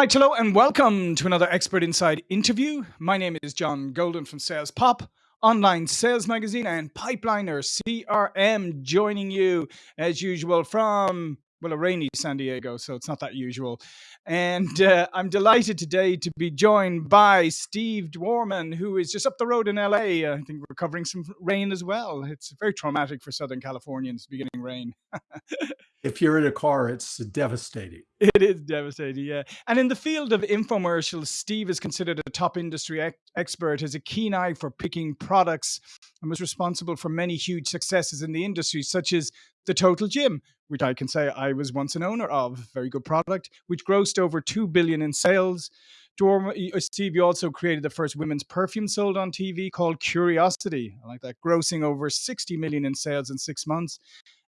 right, hello and welcome to another Expert Insights interview. My name is John Golden from Sales Pop, online sales magazine, and Pipeliner CRM, joining you as usual from well, a rainy San Diego, so it's not that usual. And uh, I'm delighted today to be joined by Steve Dworman, who is just up the road in LA. I think recovering some rain as well. It's very traumatic for Southern Californians beginning rain. if you're in a car, it's devastating. It is devastating, yeah. And in the field of infomercials, Steve is considered a top industry ex- expert, has a keen eye for picking products, and was responsible for many huge successes in the industry, such as the Total Gym, which I can say I was once an owner of, very good product, which grossed over two billion in sales. Dorm, uh, Steve, you also created the first women's perfume sold on TV called Curiosity. I like that, grossing over 60 million in sales in six months.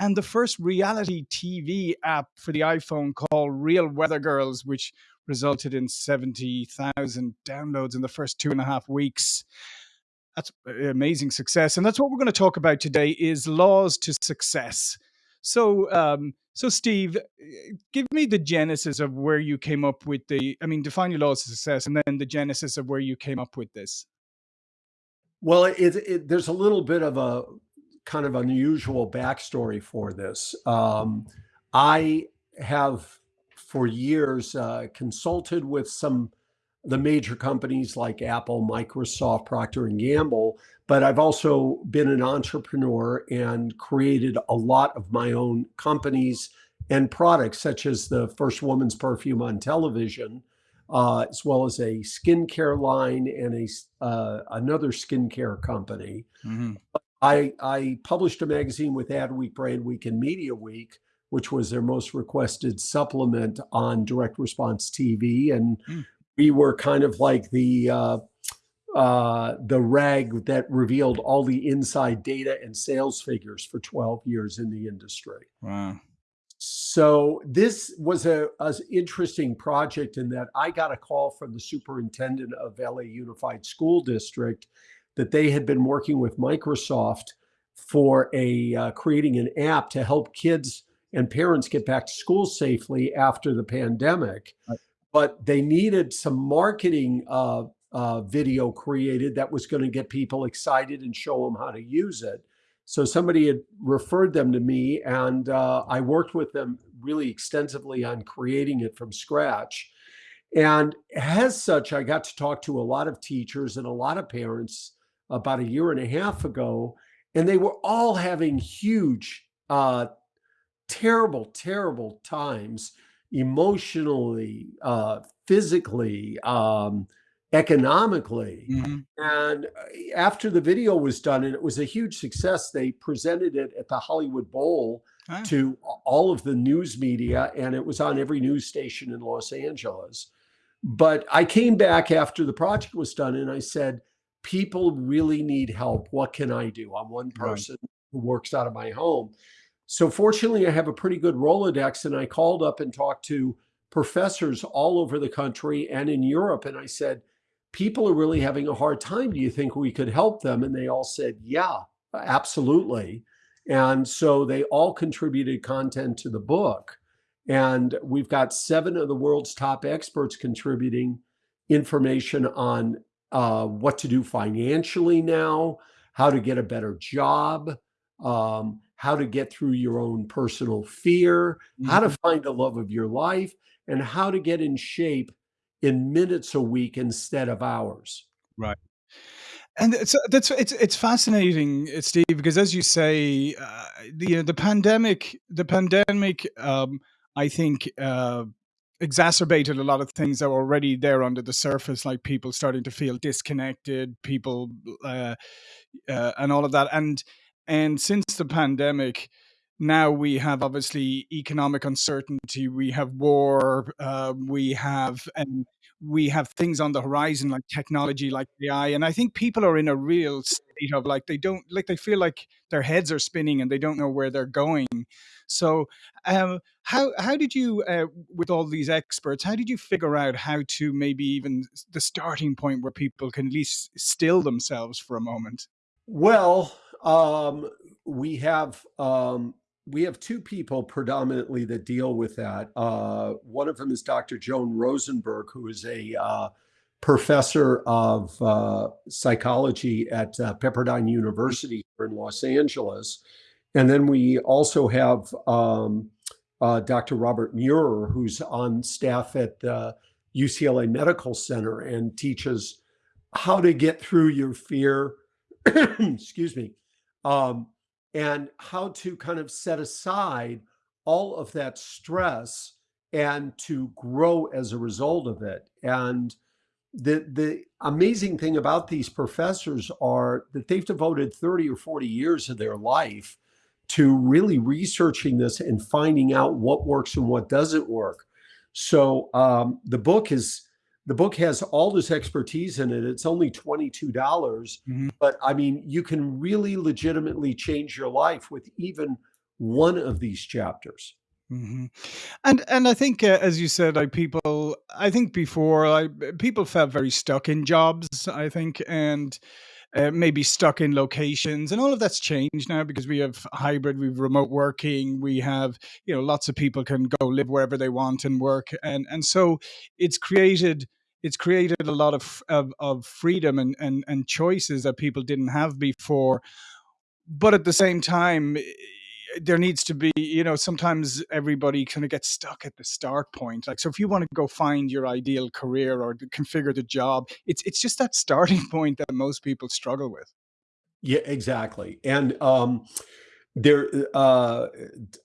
And the first reality TV app for the iPhone called Real Weather Girls, which resulted in 70,000 downloads in the first two and a half weeks that's amazing success and that's what we're going to talk about today is laws to success. So um so steve eh, give me the genesis of where you came up with the i mean define your laws of success and then the genesis of where you came up with this. Well it, it there's a little bit of a kind of unusual backstory for this. Um i have for years uh, consulted with some the major companies like Apple, Microsoft, Procter and Gamble, but I've also been an entrepreneur and created a lot of my own companies and products, such as the first woman's perfume on television, uh, as well as a skincare line and a uh, another skincare company. Mm-hmm. I, I published a magazine with Adweek, Brand Week, and Media Week, which was their most requested supplement on direct response TV, and mm we were kind of like the uh, uh, the rag that revealed all the inside data and sales figures for 12 years in the industry. Wow. So this was a, a interesting project in that I got a call from the superintendent of LA Unified School District that they had been working with Microsoft for a uh, creating an app to help kids and parents get back to school safely after the pandemic. Right but they needed some marketing uh, uh, video created that was going to get people excited and show them how to use it. So somebody had referred them to me, and uh, I worked with them really extensively on creating it from scratch. And as such, I got to talk to a lot of teachers and a lot of parents about a year and a half ago, and they were all having huge, uh, terrible, terrible times emotionally, uh, physically, um, economically. Mm-hmm. And uh, after the video was done, and it was a huge success, they presented it at the Hollywood Bowl ah. to all of the news media, and it was on every news station in Los Angeles. But I came back after the project was done and I said, People really need help. What can I do? I'm one person right. who works out of my home. So fortunately, I have a pretty good Rolodex, and I called up and talked to professors all over the country and in Europe. And I said, people are really having a hard time. Do you think we could help them? And they all said, yeah, absolutely. And so they all contributed content to the book. And we've got seven of the world's top experts contributing information on uh, what to do financially now, how to get a better job, um, how to get through your own personal fear, mm-hmm. how to mm-hmm. find the love of your life, and how to get in shape in minutes a week instead of hours. Right. And it's that's it's it's fascinating, Steve, because as you say, uh, the the pandemic, the pandemic, um, I think, uh, exacerbated a lot of things that were already there under the surface, like people starting to feel disconnected, people, uh, uh and all of that, and and since the pandemic, now we have obviously economic uncertainty, we have war, uh, we have and we have things on the horizon like technology, like AI, and I think people are in a real state of like they don't like they feel like their heads are spinning and they don't know where they're going. So, um, how how did you, uh, with all these experts, how did you figure out how to maybe even the starting point where people can at least still themselves for a moment? Well, um, we have um, we have 2 people predominantly that deal with that. Uh, one of them is Dr. Joan Rosenberg, who is a uh, professor of uh, psychology at uh, Pepperdine University here in Los Angeles. And then we also have um, uh, Dr. Robert Maurer, who's on staff at uh, UCLA Medical Center and teaches how to get through your fear, excuse me, um, and how to kind of set aside all of that stress and to grow as a result of it. And the the amazing thing about these professors are that they've devoted 30 or 40 years of their life to really researching this and finding out what works and what doesn't work. So um, the book is the book has all this expertise in it. It's only $22, dollars Mhm. but I mean, you can really legitimately change your life with even one of these chapters. Mhm. And and I think, uh, as you said, like people I think before, like, people felt very stuck in jobs, I think, and uh, maybe stuck in locations and all of that's changed now because we have hybrid we've remote working we have you know lots of people can go live wherever they want and work and and so it's created it's created a lot of of, of freedom and, and and choices that people didn't have before. But at the same time there needs to be you know sometimes everybody kind of gets stuck at the start point like so if you want to go find your ideal career or configure the job it's it's just that starting point that most people struggle with Yeah, exactly. And um, there, uh,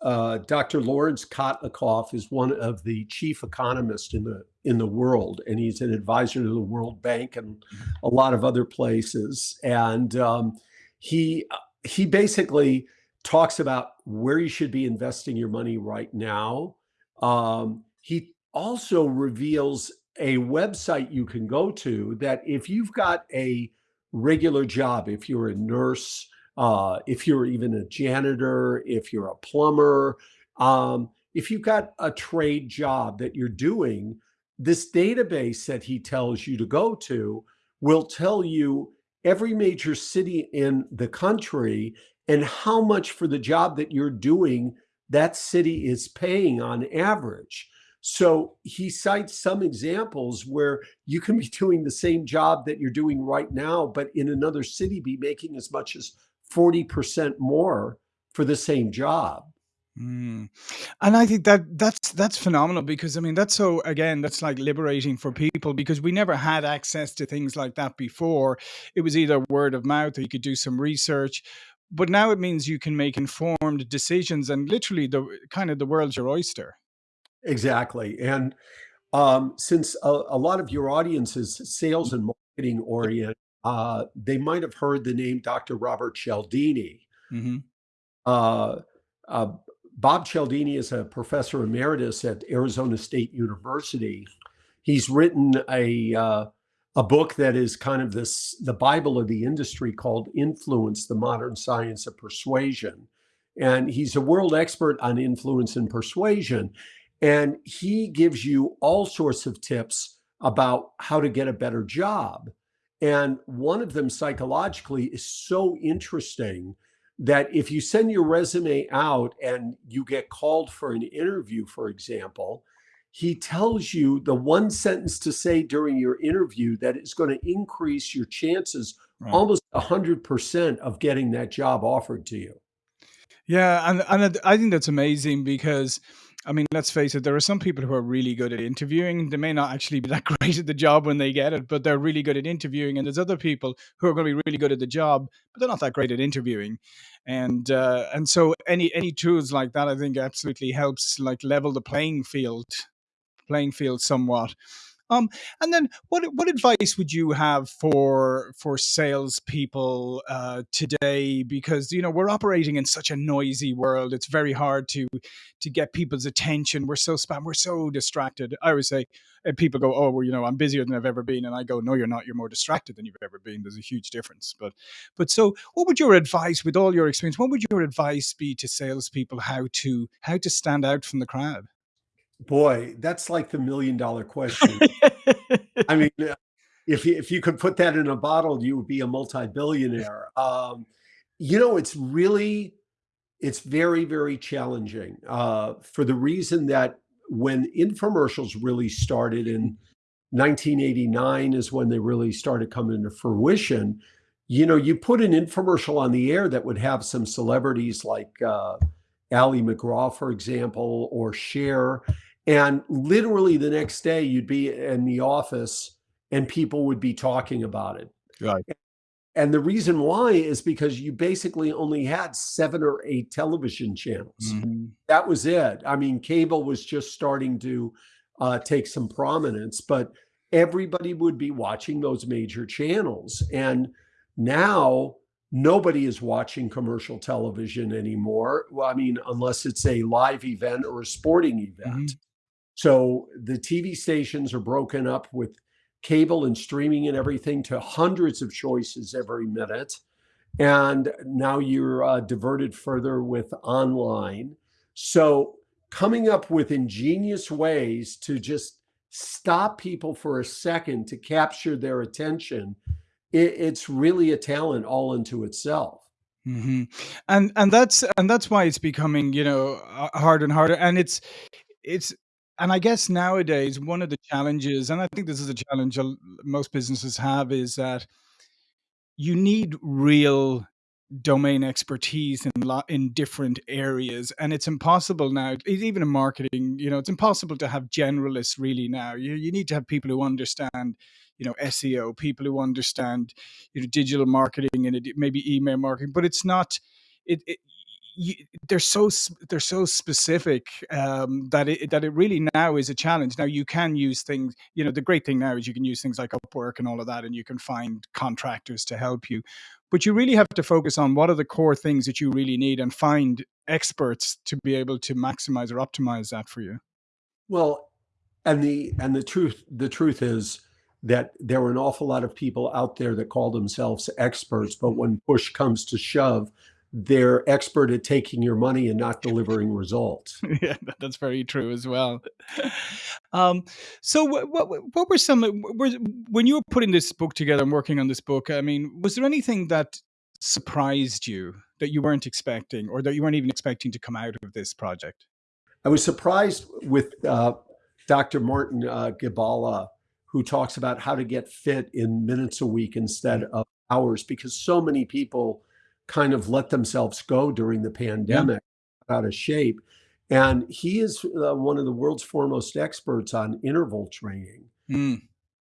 uh, Dr. Lawrence Kotlikoff is one of the chief economists in the in the world, and he's an advisor to the World Bank and a lot of other places. And um, he uh, he basically talks about where you should be investing your money right now. Um, he also reveals a website you can go to that if you've got a regular job, if you're a nurse, uh, if you're even a janitor, if you're a plumber, um, if you've got a trade job that you're doing, this database that he tells you to go to will tell you every major city in the country and how much for the job that you're doing that city is paying on average. So he cites some examples where you can be doing the same job that you're doing right now, but in another city be making as much as 40% more for the same job. Mm. And I think that that's that's phenomenal because I mean that's so again that's like liberating for people because we never had access to things like that before. It was either word of mouth or you could do some research. But now it means you can make informed decisions and literally the kind of the world's your oyster. Exactly. And um, since a, a lot of your audience is sales and marketing oriented, uh, they might have heard the name Dr. Robert Cialdini. Mhm. Uh, uh, Bob Cialdini is a professor emeritus at Arizona State University. He's written a uh, a book that is kind of this the Bible of the industry called Influence: The Modern Science of Persuasion. And he's a world expert on influence and persuasion. And he gives you all sorts of tips about how to get a better job. And one of them psychologically is so interesting that if you send your resume out and you get called for an interview, for example, he tells you the one sentence to say during your interview that is going to increase your chances Right. almost 100% of getting that job offered to you. Yeah, and and I I think that's amazing because, I mean, let's face it, there are some people who are really good at interviewing. They may not actually be that great at the job when they get it, but they're really good at interviewing. And there's other people who are going to be really good at the job, but they're not that great at interviewing. And uh, and so any any tools like that, I think, absolutely helps like level the playing field playing field somewhat. Um, and then what what advice would you have for for salespeople uh, today? Because you know we're operating in such a noisy world. It's very hard to to get people's attention. We're so spam. We're so distracted. I always say, and people go, "Oh, well, you know, I'm busier than I've ever been," and I go, "No, you're not. You're more distracted than you've ever been. There's a huge difference." But but so, what would your advice, with all your experience, what would your advice be to salespeople how to how to stand out from the crowd? Boy, that's like the million dollar question. I mean, uh, if you, if you could put that in a bottle, you would be a multi-billionaire. Um, you know, it's really it's very, very challenging uh, for the reason that when infomercials really started in 1989 is when they really started coming to fruition. You know, you put an infomercial on the air that would have some celebrities like uh, Ali MacGraw, for example, or Cher. And literally the next day, you'd be in the office and people would be talking about it. Right. And the reason why is because you basically only had seven or eight television channels. Mm-hmm. That was it. I mean, cable was just starting to uh, take some prominence, but everybody would be watching those major channels. And now nobody is watching commercial television anymore. Well, I mean, unless it's a live event or a sporting event. Mm-hmm. So the TV stations are broken up with cable and streaming and everything to hundreds of choices every minute. And now you're uh, diverted further with online. So coming up with ingenious ways to just stop people for a second to capture their attention, it, it's really a talent all into itself. Mm-hmm. And and that's and that's why it's becoming you know harder and harder. And it's it's and I guess nowadays, one of the challenges, and I think this is a challenge most businesses have, is that you need real domain expertise in in different areas, and it's impossible now. Even in marketing, you know, it's impossible to have generalists really now. You you need to have people who understand, you know, SEO, people who understand, you know, digital marketing and maybe email marketing, but it's not. It, it you, they're so they're so specific um, that it that it really now is a challenge. Now you can use things. You know, the great thing now is you can use things like Upwork and all of that, and you can find contractors to help you. But you really have to focus on what are the core things that you really need, and find experts to be able to maximize or optimize that for you. Well, and the and the truth the truth is that there were an awful lot of people out there that call themselves experts, but when push comes to shove, they're expert at taking your money and not delivering results. yeah, that's very true as well. Um, so, what, what, what were some were, when you were putting this book together and working on this book? I mean, was there anything that surprised you that you weren't expecting, or that you weren't even expecting to come out of this project? I was surprised with uh, Dr. Martin uh, Gibala, who talks about how to get fit in minutes a week instead mm. of hours, because so many people kind of let themselves go during the pandemic, yeah. out of shape. And he is uh, one of the world's foremost experts on interval training. Mm.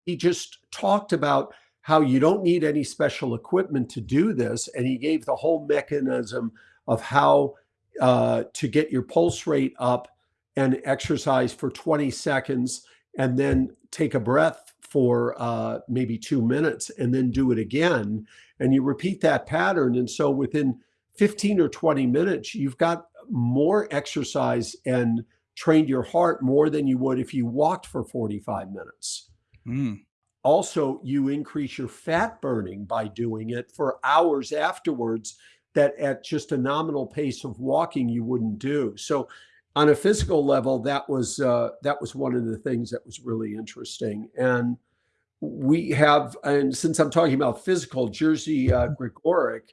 He just talked about how you don't need any special equipment to do this. And he gave the whole mechanism of how uh, to get your pulse rate up and exercise for 20 seconds and then take a breath for uh, maybe two minutes and then do it again. And you repeat that pattern. And so within 15 or 20 minutes, you've got more exercise and trained your heart more than you would if you walked for 45 minutes. Mm. Also, you increase your fat burning by doing it for hours afterwards that at just a nominal pace of walking you wouldn't do. So on a physical level, that was uh, that was one of the things that was really interesting. And we have, and since I'm talking about physical, Jerzy uh, Gregorek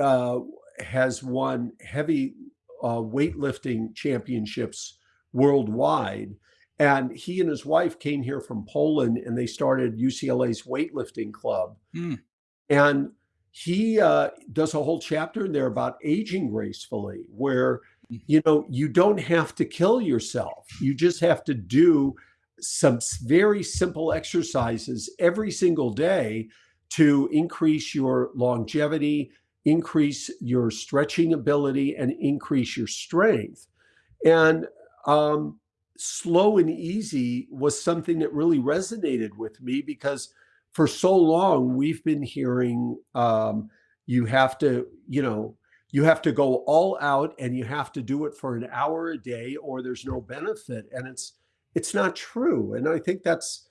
uh, has won heavy uh, weightlifting championships worldwide. And he and his wife came here from Poland and they started UCLA's weightlifting club. Mm. And he uh, does a whole chapter in there about aging gracefully, where Mm-hmm. you know, you don't have to kill yourself. You just have to do some very simple exercises every single day to increase your longevity, increase your stretching ability, and increase your strength. And um, slow and easy was something that really resonated with me because for so long we've been hearing um, you have to, you know, you have to go all out and you have to do it for an hour a day or there's no benefit and it's it's not true and i think that's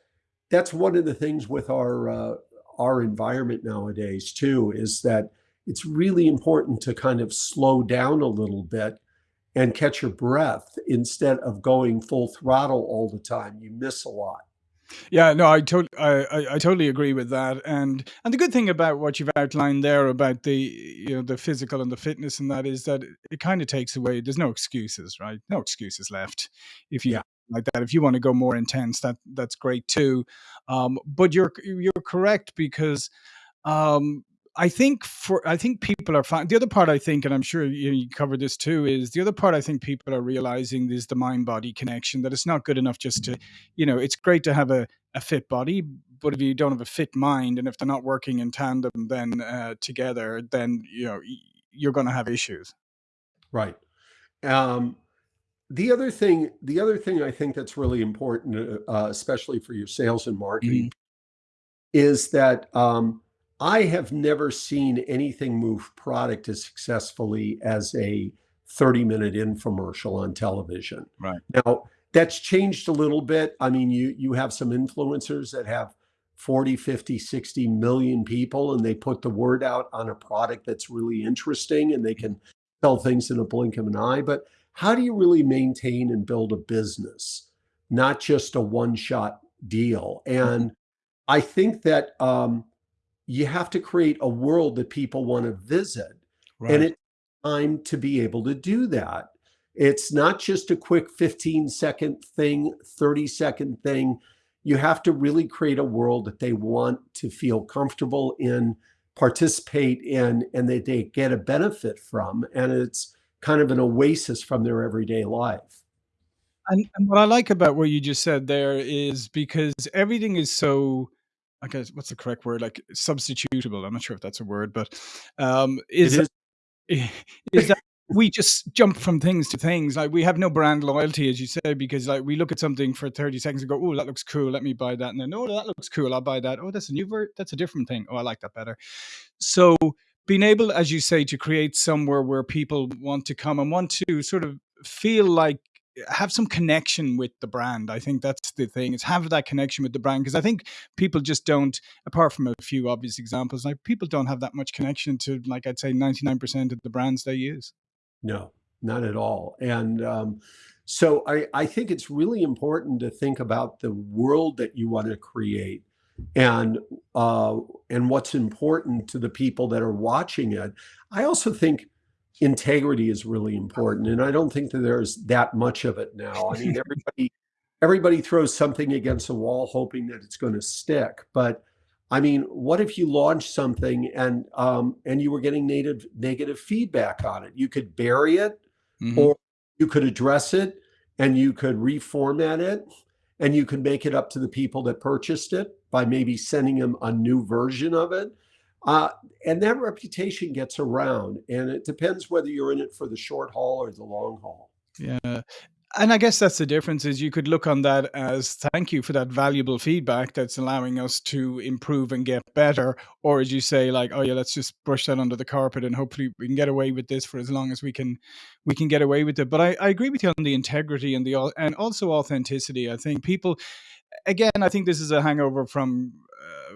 that's one of the things with our uh, our environment nowadays too is that it's really important to kind of slow down a little bit and catch your breath instead of going full throttle all the time you miss a lot Yeah, no, I tot I I I totally agree with that, and and the good thing about what you've outlined there about the, you know, the physical and the fitness and that is that it it kinda takes away there's no excuses, right? No excuses left if you Yeah. Like that. If you wanna go more intense, that that's great too. Um, but you're you're correct because um, I think for I think people are fine. The other part I think, and I'm sure you, you covered this too, is the other part I think people are realizing is the mind body connection. That it's not good enough just to, you know, it's great to have a, a fit body, but if you don't have a fit mind, and if they're not working in tandem, then uh, together, then you know you're going to have issues. Right. Um, the other thing, the other thing I think that's really important, uh, uh, especially for your sales and marketing, is that um, I have never seen anything move product as successfully as a 30 minute infomercial on television. Right. Now, that's changed a little bit. I mean, you you have some influencers that have 40, 50, sixty million people and they put the word out on a product that's really interesting and they can sell things in a blink of an eye, but how do you really maintain and build a business, not just a one-shot deal? Mhm. And I think that um, you have to create a world that people want to visit. And it's time to be able to do that. It's not just a quick 15 second thing, 30 second thing. You have to really create a world that they want to feel comfortable in, participate in, and that they get a benefit from. And it's kind of an oasis from their everyday life. And and what I like about what you just said there is because everything is so I guess what's the correct word? Like substitutable. I'm not sure if that's a word, but um, It is is. is that we just jump from things to things. Like we have no brand loyalty, as you say, because like we look at something for 30 seconds and go, "Oh, that looks cool. Let me buy that." And then, "Oh, that looks cool. I'll buy that. Oh, that's a new ver that's a different thing. Oh, I like that better." So being able, as you say, to create somewhere where people want to come and want to sort of feel like have some connection with the brand. I think that's the thing is have that connection with the brand because I think people just don't, apart from a few obvious examples, like people don't have that much connection to, like I'd say, 99% of the brands they use. No, not at all. And um, so I, I think it's really important to think about the world that you want to create and uh, and what's important to the people that are watching it. I also think integrity is really important, and I don't think that there's that much of it now. I mean, everybody everybody throws something against a wall hoping that it's going to stick, but I mean, what if you launched something and um, and you were getting native negative feedback on it? You could bury it, Mhm. or you could address it, and you could reformat it, and you could make it up to the people that purchased it by maybe sending them a new version of it. Uh, and that reputation gets around, and it depends whether you're in it for the short haul or the long haul. Yeah. And I guess that's the difference is you could look on that as thank you for that valuable feedback that's allowing us to improve and get better. Or as you say, like, oh yeah, let's just brush that under the carpet and hopefully we can get away with this for as long as we can we can get away with it. But I, I agree with you on the integrity and the and also authenticity. I think people again, I think this is a hangover from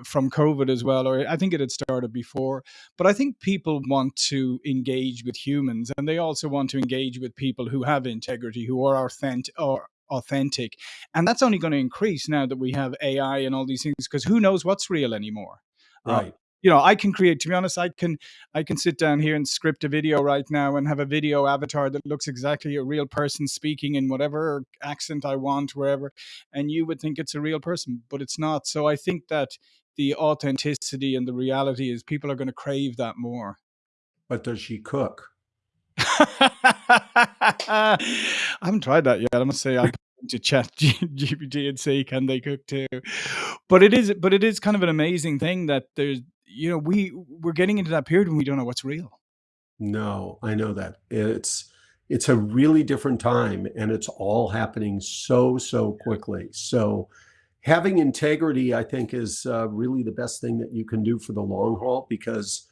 from COVID as well, or I think it had started before. But I think people want to engage with humans, and they also want to engage with people who have integrity, who are authentic, or authentic, and that's only going to increase now that we have AI and all these things. Because who knows what's real anymore? Uh, Right. you know, I can create. To be honest, I can I can sit down here and script a video right now and have a video avatar that looks exactly a real person speaking in whatever accent I want, wherever and you would think it's a real person, but it's not. So I think that the authenticity and the reality is people are going to crave that more. But does she cook? I haven't tried that yet. I must say I put into chat GPT and say can they cook too. But it is but it is kind of an amazing thing that there's you know we we're getting into that period when we don't know what's real. No, I know that. It's it's a really different time and it's all happening so, so quickly. So having integrity, I think, is uh, really the best thing that you can do for the long haul because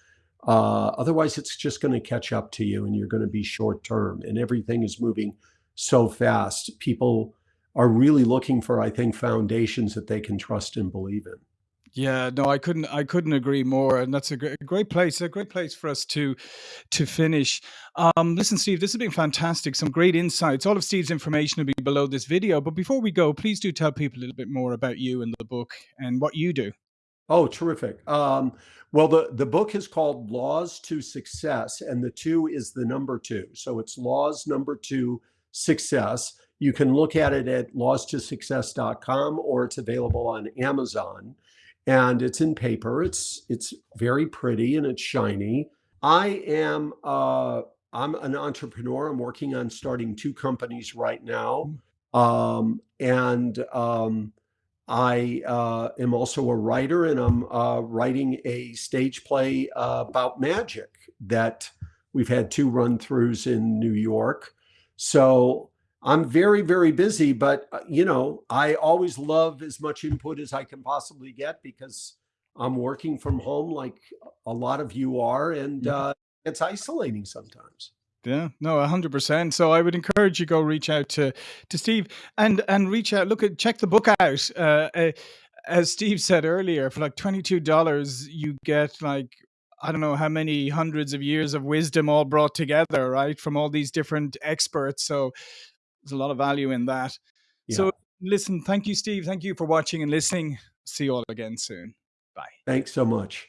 uh, otherwise it's just going to catch up to you and you're going to be short term and everything is moving so fast. People are really looking for, I think, foundations that they can trust and believe in. Yeah, no, I couldn't I couldn't agree more, and that's a great great place, a great place for us to to finish. Um, listen, Steve, this has been fantastic. Some great insights. All of Steve's information will be below this video. But before we go, please do tell people a little bit more about you and the book and what you do. Oh, terrific. Um, well, the, the book is called Laws to Success, and the two is the number two. So it's Laws number two Success. You can look at it at lawstosuccess.com or it's available on Amazon. And it's in paper. It's it's very pretty and it's shiny. I am uh, I'm an entrepreneur. I'm working on starting two companies right now. Mm. Um, and um, I uh, am also a writer and I'm uh, writing a stage play uh, about magic that we've had two run throughs in New York. So I'm very, very busy, but uh, you know, I always love as much input as I can possibly get because I'm working from home like a lot of you are, and mm-hmm. uh, it's isolating sometimes. Yeah, no, hundred percent. So I would encourage you go reach out to to Steve and and reach out. Look at check the book out. Uh, uh, as Steve said earlier, for like twenty two dollars, you get like I don't know how many hundreds of years of wisdom all brought together, right, from all these different experts. So there's a lot of value in that. Yeah. So listen, thank you, Steve. Thank you for watching and listening. See you all again soon. Bye. Thanks so much.